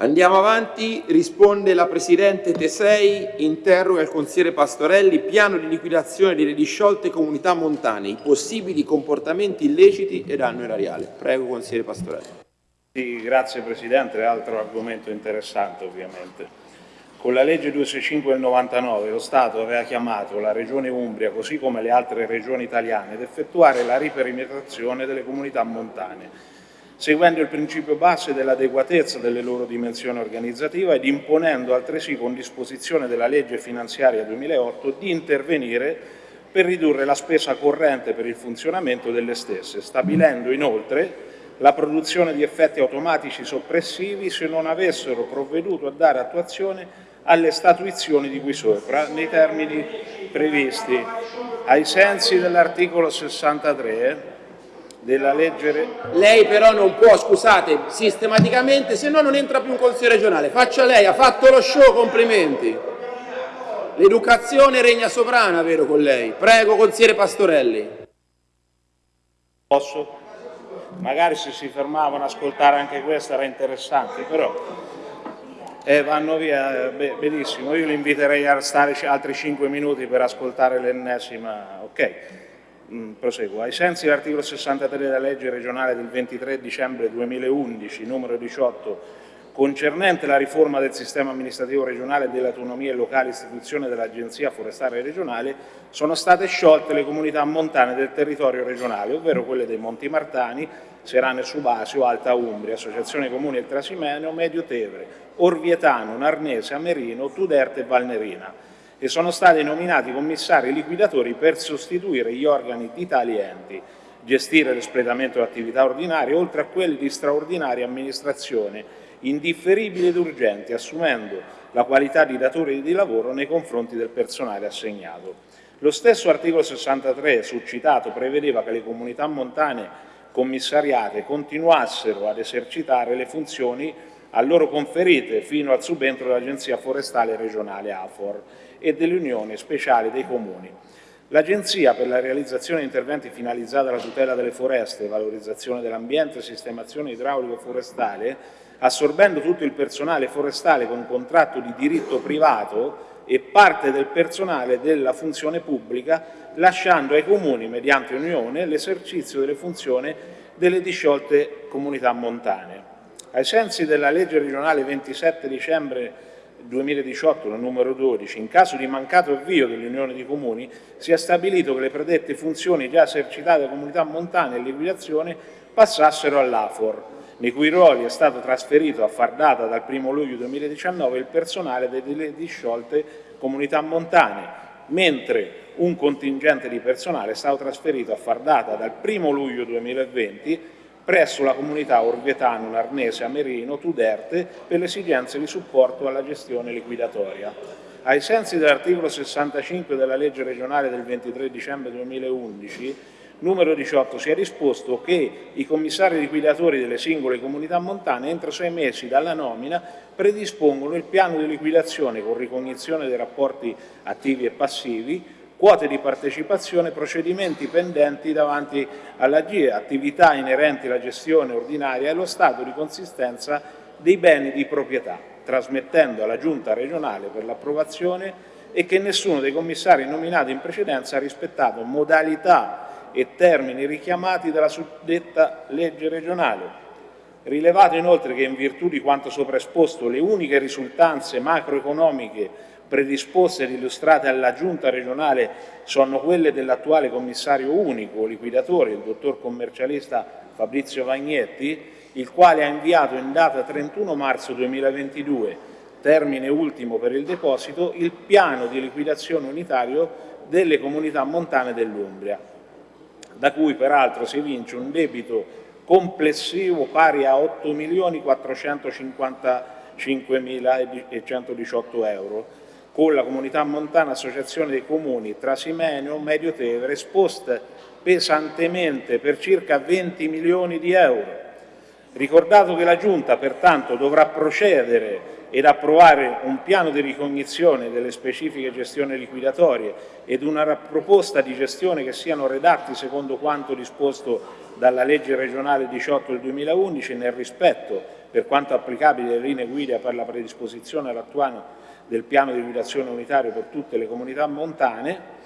Andiamo avanti, risponde la Presidente Tesei, interroga il consigliere Pastorelli, piano di liquidazione delle disciolte comunità montane, i possibili comportamenti illeciti e danno erariale. Prego consigliere Pastorelli. Sì, grazie Presidente, altro argomento interessante ovviamente. Con la legge 265 del 99 lo Stato aveva chiamato la Regione Umbria, così come le altre regioni italiane, ad effettuare la riperimetrazione delle comunità montane, seguendo il principio base dell'adeguatezza delle loro dimensioni organizzative ed imponendo altresì con disposizione della legge finanziaria 2008 di intervenire per ridurre la spesa corrente per il funzionamento delle stesse, stabilendo inoltre la produzione di effetti automatici soppressivi se non avessero provveduto a dare attuazione alle statuizioni di cui sopra, nei termini previsti. Ai sensi dell'articolo 63 della legge... Lei però non può, scusate, sistematicamente, se no non entra più un consiglio regionale. Faccia lei, ha fatto lo show, complimenti. L'educazione regna sovrana, vero con lei? Prego, consigliere Pastorelli. Posso? Magari se si fermavano ad ascoltare anche questo era interessante, però eh, vanno via, beh, benissimo, io li inviterei a stare altri 5 minuti per ascoltare l'ennesima, ok, proseguo. Ai sensi dell'articolo 63 della legge regionale del 23 dicembre 2011, numero 18, concernente la riforma del sistema amministrativo regionale e delle autonomie locali istituzione dell'Agenzia Forestale Regionale, sono state sciolte le comunità montane del territorio regionale, ovvero quelle dei Monti Martani, Serane Subasio, Alta Umbria, Associazione Comuni del Trasimeneo, Medio Tevere, Orvietano, Narnese, Amerino, Tuderte e Valnerina e sono stati nominati commissari liquidatori per sostituire gli organi di tali enti, gestire l'espletamento dell'attività ordinaria oltre a quelli di straordinaria amministrazione indifferibili ed urgenti, assumendo la qualità di datore di lavoro nei confronti del personale assegnato. Lo stesso articolo 63 succitato prevedeva che le comunità montane commissariate continuassero ad esercitare le funzioni a loro conferite fino al subentro dell'Agenzia Forestale Regionale AFOR e delle Unioni Speciali dei Comuni. L'Agenzia per la realizzazione di interventi finalizzati alla tutela delle foreste, valorizzazione dell'ambiente e sistemazione idraulico forestale, assorbendo tutto il personale forestale con contratto di diritto privato e parte del personale della funzione pubblica, lasciando ai comuni, mediante unione, l'esercizio delle funzioni delle disciolte comunità montane. Ai sensi della legge regionale 27 dicembre 2018, numero 12, in caso di mancato avvio dell'Unione di Comuni, sia stabilito che le predette funzioni già esercitate da comunità montane e liquidazione passassero all'AFOR, nei cui ruoli è stato trasferito a far data dal 1 luglio 2019 il personale delle disciolte comunità montane, mentre un contingente di personale è stato trasferito a far data dal 1 luglio 2020 presso la comunità Orvietano, Narnese, Amerino, Tuderte per le esigenze di supporto alla gestione liquidatoria. Ai sensi dell'articolo 65 della legge regionale del 23 dicembre 2011 numero 18 si è risposto che i commissari liquidatori delle singole comunità montane entro sei mesi dalla nomina predispongono il piano di liquidazione con ricognizione dei rapporti attivi e passivi, quote di partecipazione, procedimenti pendenti davanti alla GIE, attività inerenti alla gestione ordinaria e lo stato di consistenza dei beni di proprietà, trasmettendo alla Giunta regionale per l'approvazione e che nessuno dei commissari nominati in precedenza ha rispettato modalità e termini richiamati dalla suddetta legge regionale. Rilevato inoltre che in virtù di quanto sopra esposto le uniche risultanze macroeconomiche predisposte ed illustrate alla giunta regionale sono quelle dell'attuale commissario unico liquidatore, il dottor commercialista Fabrizio Vagnetti, il quale ha inviato in data 31 marzo 2022, termine ultimo per il deposito, il piano di liquidazione unitario delle comunità montane dell'Umbria, da cui peraltro si evince un debito complessivo pari a 8.455.118 euro, con la comunità montana Associazione dei Comuni Trasimenio, Medio Tevere, esposte pesantemente per circa 20 milioni di euro. Ricordato che la Giunta pertanto dovrà procedere ed approvare un piano di ricognizione delle specifiche gestioni liquidatorie ed una proposta di gestione che siano redatti secondo quanto disposto dalla legge regionale 18 del 2011 nel rispetto, per quanto applicabile, delle linee guida per la predisposizione all'attuale del piano di liquidazione unitario per tutte le comunità montane,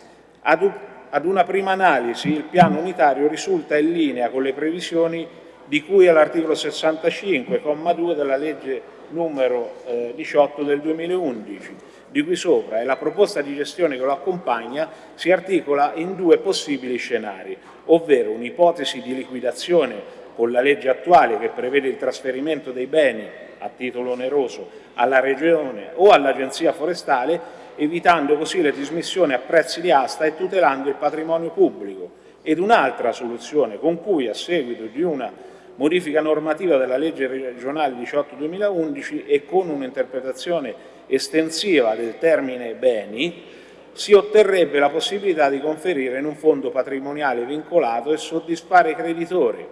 ad, una prima analisi il piano unitario risulta in linea con le previsioni di cui all'articolo 65,2 della legge numero eh, 18 del 2011, di cui sopra, e la proposta di gestione che lo accompagna si articola in due possibili scenari, ovvero un'ipotesi di liquidazione con la legge attuale che prevede il trasferimento dei beni a titolo oneroso alla Regione o all'Agenzia Forestale, evitando così le dismissioni a prezzi di asta e tutelando il patrimonio pubblico, ed un'altra soluzione con cui, a seguito di una modifica normativa della legge regionale 18-2011 e con un'interpretazione estensiva del termine beni, si otterrebbe la possibilità di conferire in un fondo patrimoniale vincolato e soddisfare i creditori.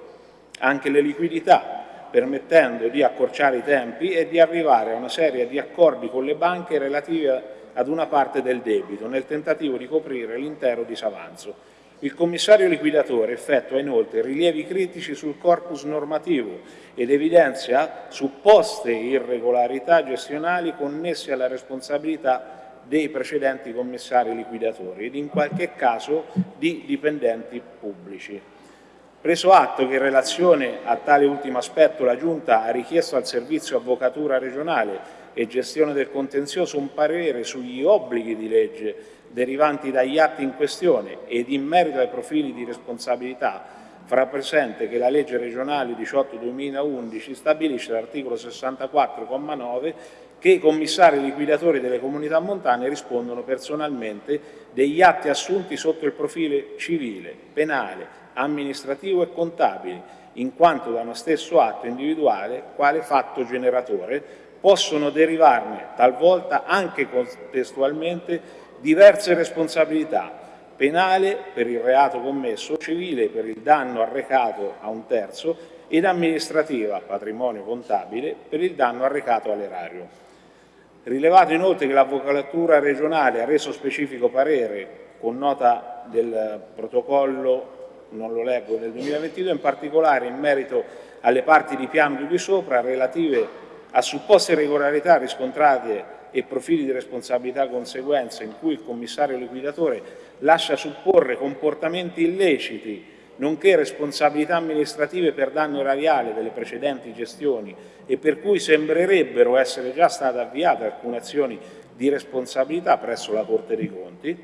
Anche le liquidità, permettendo di accorciare i tempi e di arrivare a una serie di accordi con le banche relativi ad una parte del debito, nel tentativo di coprire l'intero disavanzo. Il commissario liquidatore effettua inoltre rilievi critici sul corpus normativo ed evidenzia supposte irregolarità gestionali connesse alla responsabilità dei precedenti commissari liquidatori ed in qualche caso di dipendenti pubblici. Preso atto che in relazione a tale ultimo aspetto la Giunta ha richiesto al Servizio Avvocatura regionale e gestione del contenzioso un parere sugli obblighi di legge derivanti dagli atti in questione ed in merito ai profili di responsabilità, farà presente che la legge regionale 18-2011 stabilisce l'articolo 64,9 che i commissari liquidatori delle comunità montane rispondono personalmente degli atti assunti sotto il profilo civile, penale, amministrativo e contabile, in quanto da uno stesso atto individuale, quale fatto generatore, possono derivarne talvolta anche contestualmente diverse responsabilità, penale per il reato commesso, civile per il danno arrecato a un terzo ed amministrativa, patrimonio contabile, per il danno arrecato all'erario. Rilevato inoltre che l'Avvocatura regionale ha reso specifico parere con nota del protocollo, non lo leggo, del 2022, in particolare in merito alle parti di piano di qui sopra relative a supposte irregolarità riscontrate e profili di responsabilità conseguenza in cui il commissario liquidatore lascia supporre comportamenti illeciti nonché responsabilità amministrative per danno erariale delle precedenti gestioni e per cui sembrerebbero essere già state avviate alcune azioni di responsabilità presso la Corte dei Conti,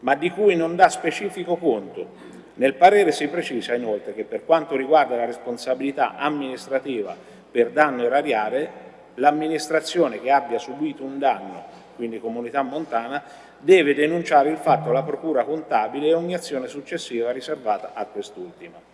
ma di cui non dà specifico conto. Nel parere si precisa inoltre che per quanto riguarda la responsabilità amministrativa per danno erariale, l'amministrazione che abbia subito un danno, quindi comunità montana, deve denunciare il fatto alla procura contabile e ogni azione successiva riservata a quest'ultima.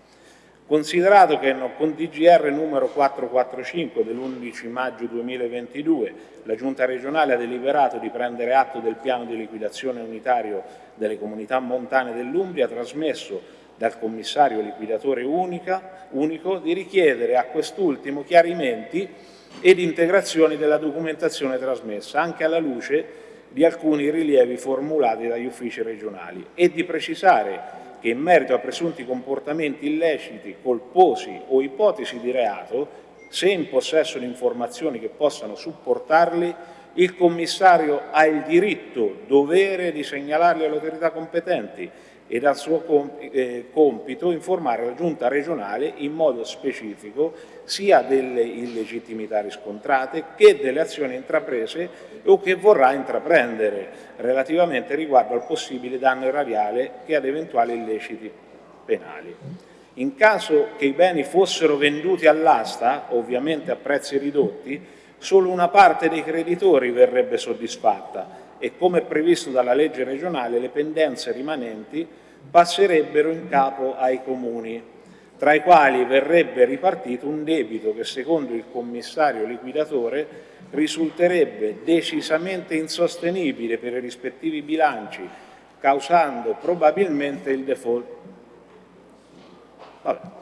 Considerato che con DGR numero 445 dell'11 maggio 2022 la Giunta regionale ha deliberato di prendere atto del piano di liquidazione unitario delle comunità montane dell'Umbria trasmesso dal commissario liquidatore unica, unico di richiedere a quest'ultimo chiarimenti ed integrazioni della documentazione trasmessa, anche alla luce di alcuni rilievi formulati dagli uffici regionali e di precisare che in merito a presunti comportamenti illeciti, colposi o ipotesi di reato, se in possesso di informazioni che possano supportarli, il commissario ha il diritto, dovere di segnalarli alle autorità competenti e dal suo eh, compito informare la giunta regionale in modo specifico sia delle illegittimità riscontrate che delle azioni intraprese o che vorrà intraprendere relativamente riguardo al possibile danno erariale che ad eventuali illeciti penali. In caso che i beni fossero venduti all'asta, ovviamente a prezzi ridotti, solo una parte dei creditori verrebbe soddisfatta e come previsto dalla legge regionale le pendenze rimanenti passerebbero in capo ai comuni, tra i quali verrebbe ripartito un debito che secondo il commissario liquidatore risulterebbe decisamente insostenibile per i rispettivi bilanci, causando probabilmente il default. Vabbè.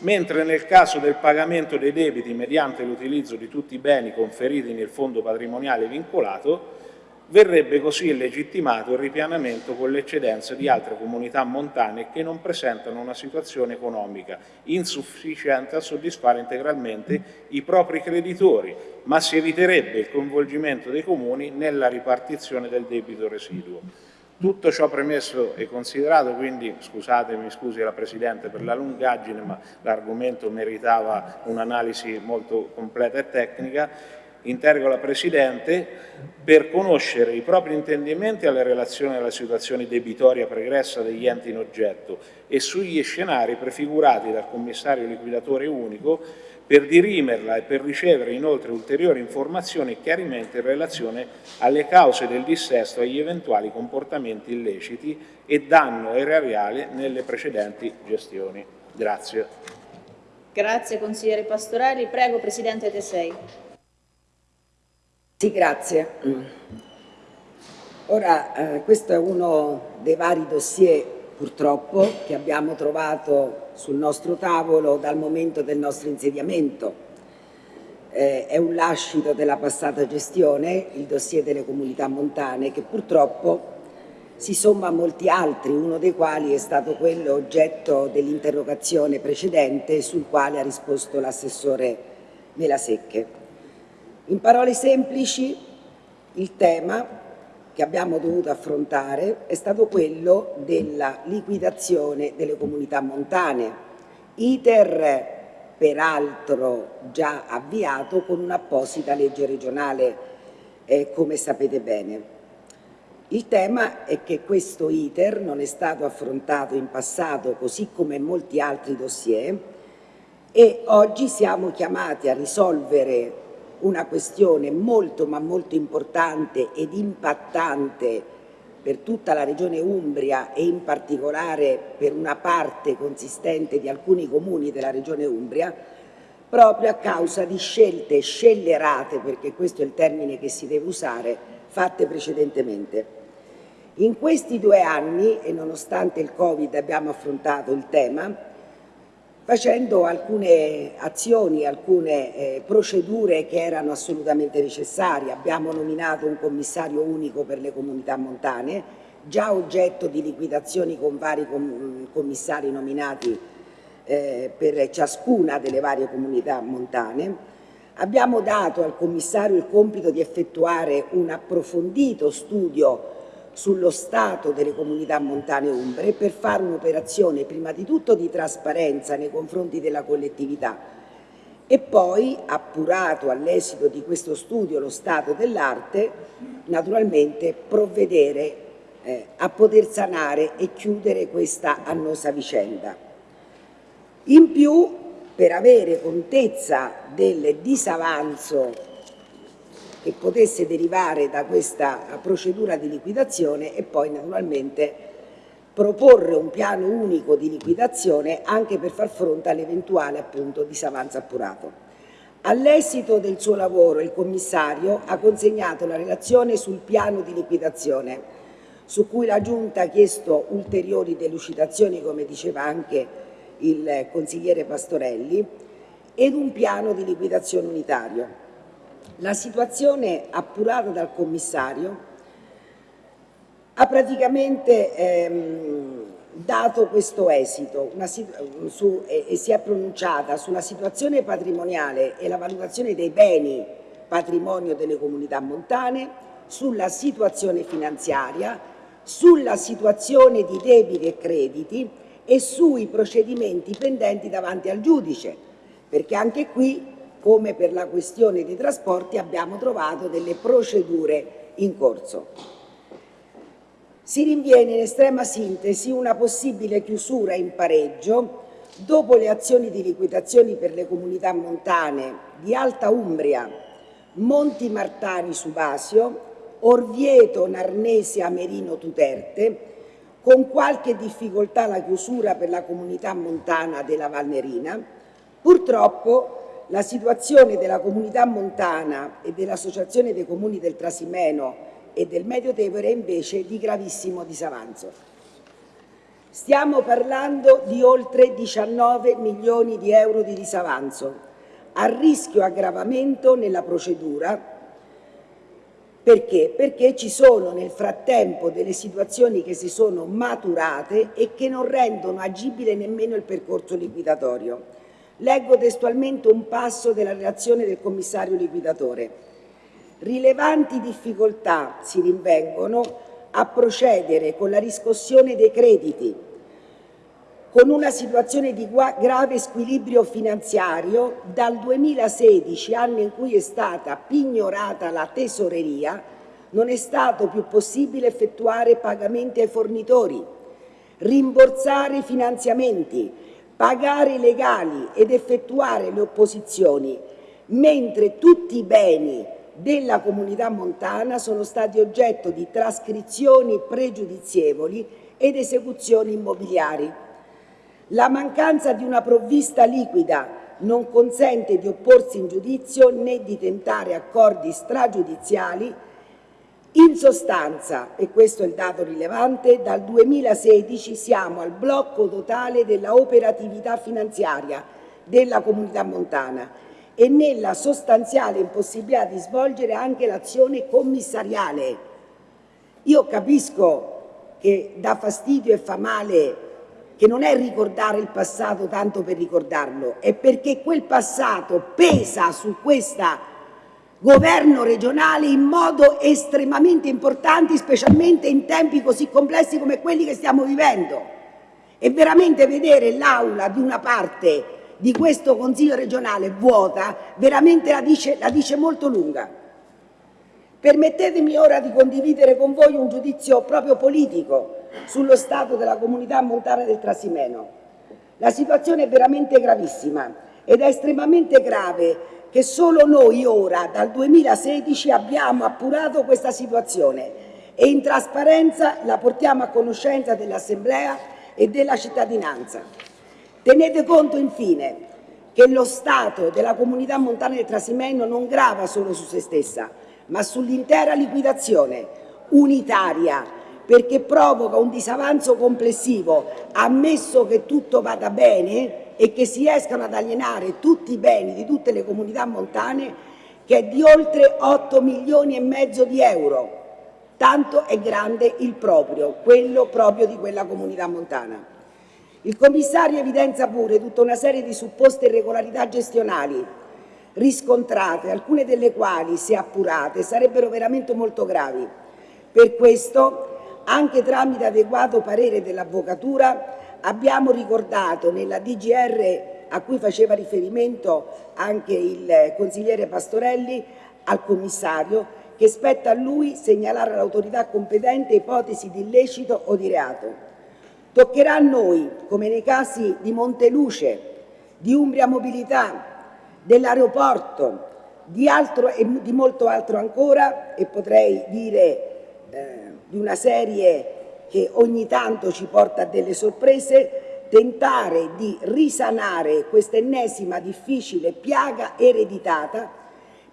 mentre nel caso del pagamento dei debiti mediante l'utilizzo di tutti i beni conferiti nel fondo patrimoniale vincolato, verrebbe così legittimato il ripianamento con le eccedenze di altre comunità montane che non presentano una situazione economica insufficiente a soddisfare integralmente i propri creditori, ma si eviterebbe il coinvolgimento dei comuni nella ripartizione del debito residuo. Tutto ciò premesso e considerato, quindi scusatemi, scusi la Presidente per la lungaggine, ma l'argomento meritava un'analisi molto completa e tecnica, interrogo la Presidente per conoscere i propri intendimenti alle relazioni alla situazione debitoria pregressa degli enti in oggetto e sugli scenari prefigurati dal Commissario liquidatore unico per dirimerla e per ricevere inoltre ulteriori informazioni e chiarimenti in relazione alle cause del dissesto e agli eventuali comportamenti illeciti e danno erariale nelle precedenti gestioni. Grazie. Grazie consigliere Pastorelli. Prego Presidente Tesei. Sì, grazie. Ora, eh, questo è uno dei vari dossier, purtroppo, che abbiamo trovato sul nostro tavolo dal momento del nostro insediamento. Eh, è un lascito della passata gestione, il dossier delle comunità montane, che purtroppo si somma a molti altri, uno dei quali è stato quello oggetto dell'interrogazione precedente sul quale ha risposto l'assessore Melasecche. In parole semplici, il tema che abbiamo dovuto affrontare è stato quello della liquidazione delle comunità montane, iter peraltro già avviato con un'apposita legge regionale, eh, come sapete bene. Il tema è che questo iter non è stato affrontato in passato, così come molti altri dossier, e oggi siamo chiamati a risolvere una questione molto ma molto importante ed impattante per tutta la regione Umbria e in particolare per una parte consistente di alcuni comuni della regione Umbria, proprio a causa di scelte scellerate, perché questo è il termine che si deve usare, fatte precedentemente. In questi due anni, e nonostante il Covid abbiamo affrontato il tema, facendo alcune azioni, alcune eh, procedure che erano assolutamente necessarie. Abbiamo nominato un commissario unico per le comunità montane, già oggetto di liquidazioni con vari com commissari nominati eh, per ciascuna delle varie comunità montane. Abbiamo dato al commissario il compito di effettuare un approfondito studio sullo stato delle comunità montane umbre per fare un'operazione prima di tutto di trasparenza nei confronti della collettività e poi, appurato all'esito di questo studio lo stato dell'arte, naturalmente provvedere eh, a poter sanare e chiudere questa annosa vicenda. In più, per avere contezza del disavanzo che potesse derivare da questa procedura di liquidazione e poi naturalmente proporre un piano unico di liquidazione anche per far fronte all'eventuale appunto disavanzo appurato. All'esito del suo lavoro il commissario ha consegnato la relazione sul piano di liquidazione su cui la Giunta ha chiesto ulteriori delucidazioni, come diceva anche il consigliere Pastorelli, ed un piano di liquidazione unitario. La situazione appurata dal commissario ha praticamente ehm, dato questo esito una, su, e, e si è pronunciata sulla situazione patrimoniale e la valutazione dei beni patrimonio delle comunità montane, sulla situazione finanziaria, sulla situazione di debiti e crediti e sui procedimenti pendenti davanti al giudice, perché anche qui come per la questione dei trasporti abbiamo trovato delle procedure in corso. Si rinviene in estrema sintesi una possibile chiusura in pareggio dopo le azioni di liquidazione per le comunità montane di Alta Umbria, Monti Martani Subasio, Orvieto Narnese Amerino Tuterte, con qualche difficoltà la chiusura per la comunità montana della Valnerina, purtroppo la situazione della comunità montana e dell'Associazione dei Comuni del Trasimeno e del Medio Tevere è invece di gravissimo disavanzo. Stiamo parlando di oltre 19 milioni di euro di disavanzo, a rischio aggravamento nella procedura perché? Perché ci sono nel frattempo delle situazioni che si sono maturate e che non rendono agibile nemmeno il percorso liquidatorio. Leggo testualmente un passo della relazione del commissario liquidatore. Rilevanti difficoltà si rinvengono a procedere con la riscossione dei crediti, con una situazione di grave squilibrio finanziario dal 2016, anno in cui è stata pignorata la tesoreria, non è stato più possibile effettuare pagamenti ai fornitori, rimborsare i finanziamenti, pagare i legali ed effettuare le opposizioni, mentre tutti i beni della comunità montana sono stati oggetto di trascrizioni pregiudizievoli ed esecuzioni immobiliari. La mancanza di una provvista liquida non consente di opporsi in giudizio né di tentare accordi stragiudiziali. In sostanza, e questo è il dato rilevante, dal 2016 siamo al blocco totale della operatività finanziaria della comunità montana e nella sostanziale impossibilità di svolgere anche l'azione commissariale. Io capisco che dà fastidio e fa male che non è ricordare il passato tanto per ricordarlo, è perché quel passato pesa su questo governo regionale in modo estremamente importante, specialmente in tempi così complessi come quelli che stiamo vivendo. E veramente vedere l'aula di una parte di questo Consiglio regionale vuota, veramente la dice, la dice molto lunga. Permettetemi ora di condividere con voi un giudizio proprio politico sullo stato della comunità montana del Trasimeno. La situazione è veramente gravissima ed è estremamente grave che solo noi ora, dal 2016, abbiamo appurato questa situazione e in trasparenza la portiamo a conoscenza dell'Assemblea e della cittadinanza. Tenete conto infine che lo Stato della comunità montana del Trasimeno non grava solo su se stessa, ma sull'intera liquidazione unitaria perché provoca un disavanzo complessivo, ammesso che tutto vada bene e che si escano ad alienare tutti i beni di tutte le comunità montane, che è di oltre 8 milioni e mezzo di euro. Tanto è grande il proprio, quello proprio di quella comunità montana. Il commissario evidenzia pure tutta una serie di supposte irregolarità gestionali riscontrate, alcune delle quali, se appurate, sarebbero veramente molto gravi. Per questo anche tramite adeguato parere dell'Avvocatura abbiamo ricordato nella DGR a cui faceva riferimento anche il consigliere Pastorelli al commissario che spetta a lui segnalare all'autorità competente ipotesi di illecito o di reato. Toccherà a noi, come nei casi di Monteluce, di Umbria Mobilità, dell'aeroporto, di, e di molto altro ancora, e potrei dire eh, di una serie che ogni tanto ci porta a delle sorprese, tentare di risanare questa ennesima difficile piaga ereditata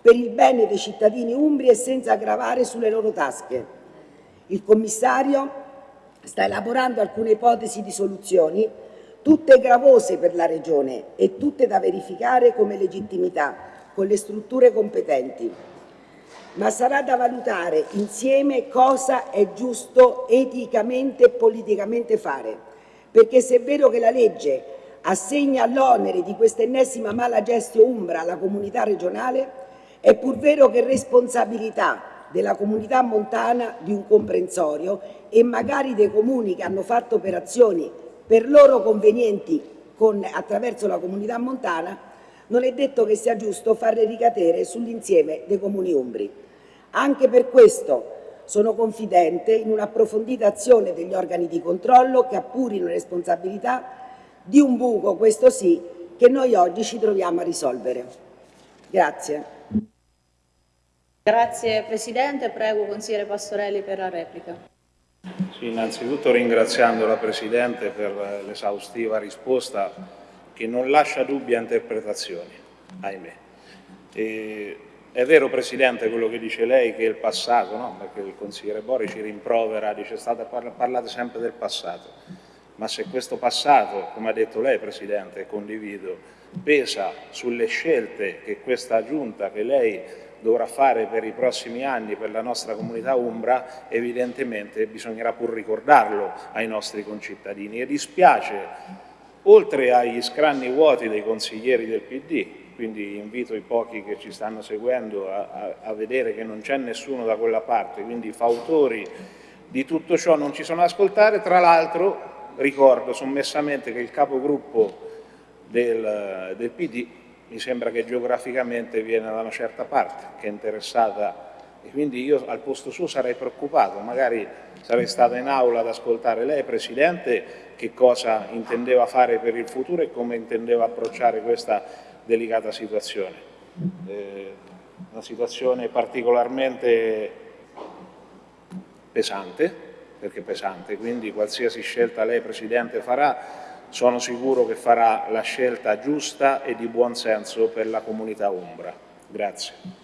per il bene dei cittadini umbri e senza aggravare sulle loro tasche. Il commissario sta elaborando alcune ipotesi di soluzioni, tutte gravose per la Regione e tutte da verificare come legittimità con le strutture competenti ma sarà da valutare insieme cosa è giusto eticamente e politicamente fare, perché se è vero che la legge assegna l'onere di questa ennesima mala gestio umbra alla comunità regionale, è pur vero che responsabilità della comunità montana di un comprensorio e magari dei comuni che hanno fatto operazioni per loro convenienti con, attraverso la comunità montana, non è detto che sia giusto farle ricadere sull'insieme dei comuni umbri. Anche per questo sono confidente in un'approfondita azione degli organi di controllo che appurino le responsabilità di un buco, questo sì, che noi oggi ci troviamo a risolvere. Grazie. Grazie Presidente, prego consigliere Pastorelli per la replica. Sì, innanzitutto ringraziando la Presidente per l'esaustiva risposta che non lascia dubbie interpretazioni, ahimè. E è vero Presidente quello che dice lei che il passato, no? perché il consigliere Bori ci rimprovera, dice state parlate sempre del passato. ma se questo passato, come ha detto lei Presidente, condivido, pesa sulle scelte che questa Giunta, che lei dovrà fare per i prossimi anni per la nostra comunità umbra, evidentemente bisognerà pur ricordarlo ai nostri concittadini. E dispiace, oltre agli scranni vuoti dei consiglieri del PD, quindi invito i pochi che ci stanno seguendo a, a, a vedere che non c'è nessuno da quella parte, quindi fautori di tutto ciò non ci sono ad ascoltare, tra l'altro ricordo sommessamente che il capogruppo del, del PD mi sembra che geograficamente viene da una certa parte, che è interessata e quindi io al posto suo sarei preoccupato, magari sarei stata in aula ad ascoltare lei, Presidente, che cosa intendeva fare per il futuro e come intendeva approcciare questa delicata situazione. Eh, una situazione particolarmente pesante, perché pesante, quindi qualsiasi scelta lei Presidente farà sono sicuro che farà la scelta giusta e di buon senso per la comunità Umbra. Grazie.